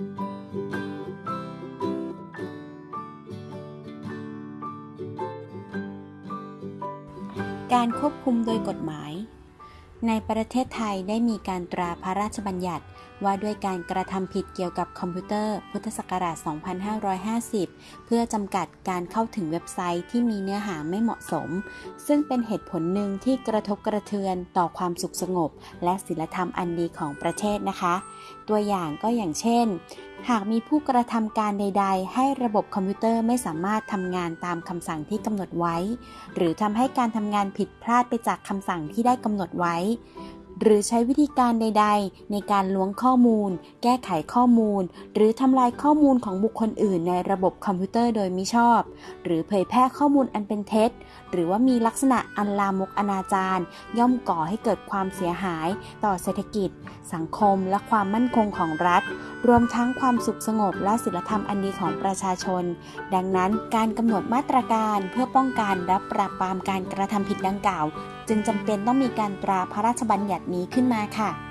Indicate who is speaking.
Speaker 1: การควบคุมโดยกฎหมาย ในประเทศไทยได้มีการตราพระราชบัญญัติ ว่าด้วยการกระทำผิดเกี่ยวกับคอมพิวเตอร์ พุทธศักราช 2550 เพื่อจำกัดการเข้าถึงเว็บไซต์ที่มีเนื้อหาไม่เหมาะสม ซึ่งเป็นเหตุผลหนึ่งที่กระทบกระเทือนต่อความสุขสงบ และศีลธรรมอันดีของประเทศนะคะ ตัวอย่างก็อย่างเช่น หากมีผู้กระทำการใด ๆ ให้ระบบคอมพิวเตอร์ไม่สามารถทำงานตามคำสั่งที่กำหนดไว้ หรือทำให้การทำงานผิดพลาดไปจากคำสั่งที่ได้กำหนดไว้ หรือใช้วิธีการใด ๆ ในการล้วงข้อมูล แก้ไขข้อมูล หรือทำลายข้อมูลของบุคคลอื่นในระบบคอมพิวเตอร์โดยมิชอบ หรือเผยแพร่ข้อมูลอันเป็นเท็จ หรือว่ามีลักษณะอันลามกอนาจารย่อมก่อให้เกิดความเสียหาย ต่อเศรษฐกิจ สังคม และความมั่นคงของรัฐ รวมทั้งความสุขสงบและศีลธรรมอันดีของประชาชน ดังนั้นการกำหนดมาตรการเพื่อป้องกันและปราบปรามการกระทำผิดดังกล่าว จึงจำเป็นต้องมีการตราพระราชบัญญัตินี้ขึ้นมาค่ะ